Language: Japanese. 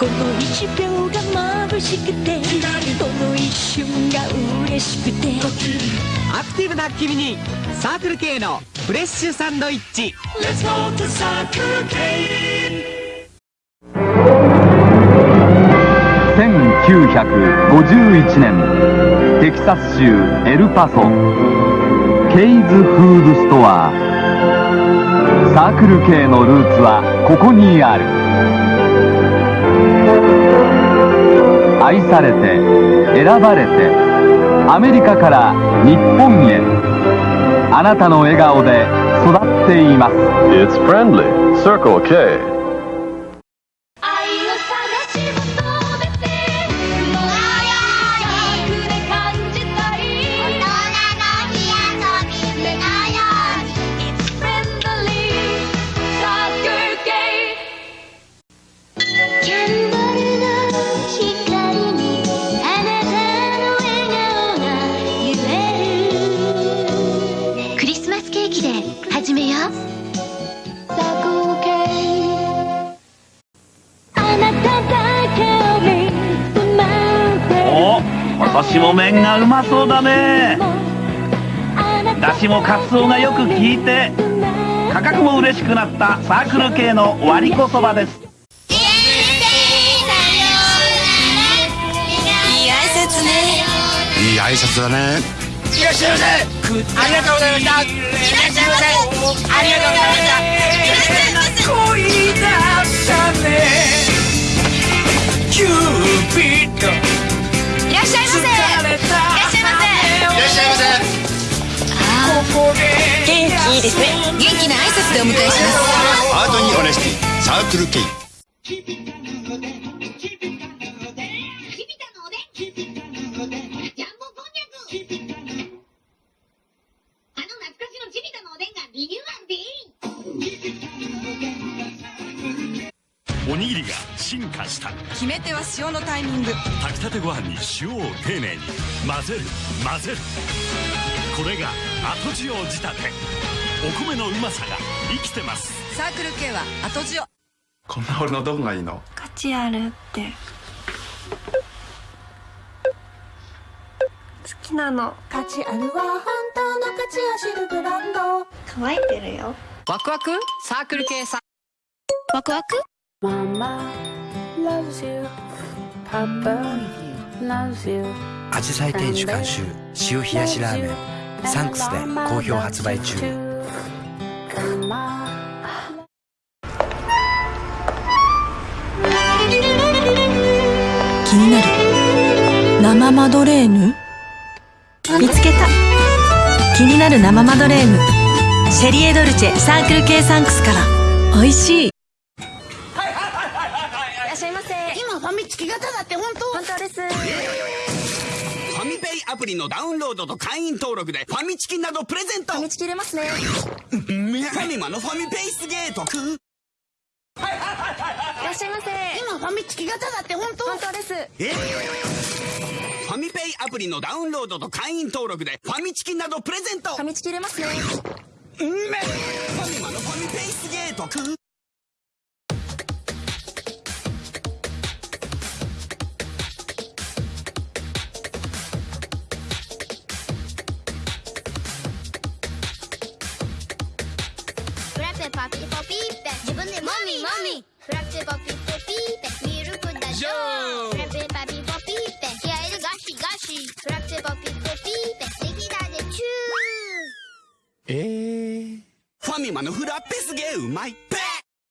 この一秒が眩しくてこの一瞬が嬉しくて。アクティブな君にサークル系のフレッシュサンドイッチ。Let's go to Circle K 1951年テキサス州エルパソケイズフードストア。サークル系のルーツはここにある愛されて選ばれてアメリカから日本へあなたの笑顔で育っています It's friendly. Circle K. お私も麺がうまそうだね。だしもカツオがよく効いて価格も嬉しくなったサークル系の割り子そばです。いい挨拶ね。いい挨拶だねいらっしゃいませ。ありがとうございました。いらっしゃいませ。ありがとうございました。恋だお迎えします。アートにオネスティサークルケイおにぎりが進化した。決め手は塩のタイミング。炊きたてご飯に塩を丁寧に。混ぜる混ぜるこれが後塩仕立て。お米のうまさが生きてます。サークル系は後塩。こんな俺のどこがいいの？価値あるって。好きなの。価値あるは本当の価値を知るブランド。乾いてるよ。ワクワク？サークル系さワクワク？ママ loves you パパ loves you. アジサイ店主監修塩冷やしラーメンサンクスで好評発売中気になる生マドレーヌ？見つけた。気になる生マドレーヌ。シェリエドルチェサークル系サンクスから。美味しい。いらっしゃいませ。今ファミチキ型だって本当。本当ですファミペイアプリのダウンロードと会員登録でファミチキなどプレゼント。ファミチキ入れますね。ファミマのファミペイすげえ得いらっしゃいませ。今ファミチキ型だって本当？本当です。え？ファミペイアプリのダウンロードと会員登録でファミチキなどプレゼント。ファミチキ入れますね。ファミマのファミペイすげえ得フピポピーペ。自分でもみもみ。フラペパピポピーペ。ミルクだジョー。フラペパピポピーペ。気合いでガシガシ。フラペパピポピーペ。ネギだでチュー。えー、ファミマのフラッペすげえうまい。ペイ